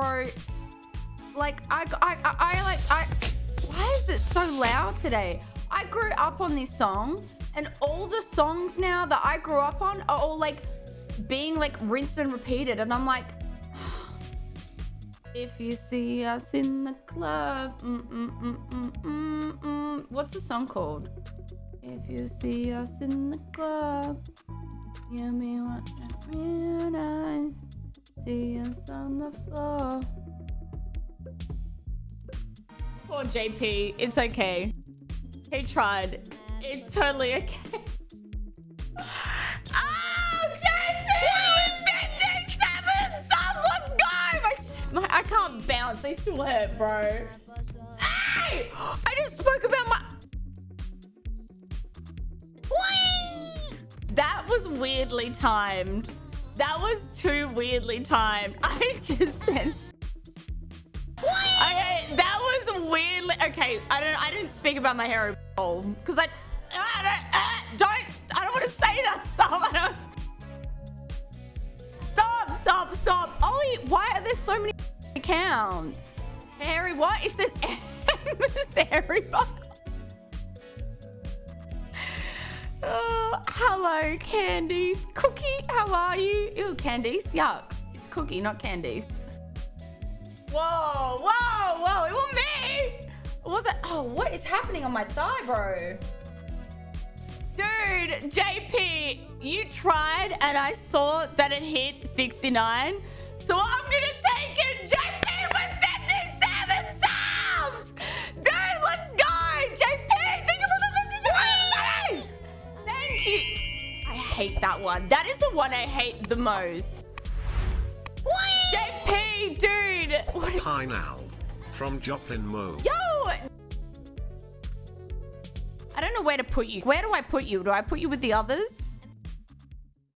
bro. Like, I, I, I, I like, I. Why is it so loud today? I grew up on this song, and all the songs now that I grew up on are all like being like rinsed and repeated, and I'm like. If you see us in the club, mm, mm, mm, mm, mm, mm. what's the song called? If you see us in the club, you me realize. Us on the floor. Poor JP, it's okay. He tried. It's totally okay. Oh, JP! 57 subs! Let's go! My, my, I can't bounce. They still hurt, bro. Hey! I just spoke about my... Whee! That was weirdly timed. That was too weirdly timed. I just said... Okay, that was weirdly... Okay, I don't. I didn't speak about my hero because I, I don't, uh, don't. I don't want to say that stuff. I don't. Stop! Stop! Stop! Ollie, why are there so many accounts? Harry, what is this? M Harry. Hello, Candice. Cookie, how are you? Ew, Candice, yuck. It's Cookie, not Candice. Whoa, whoa, whoa, it was me! Was it? Oh, what is happening on my thigh, bro? Dude, JP, you tried and I saw that it hit 69. So I'm gonna hate that one. That is the one I hate the most. JP, dude! What is Hi now. From Joplin Mo. Yo! I don't know where to put you. Where do I put you? Do I put you with the others?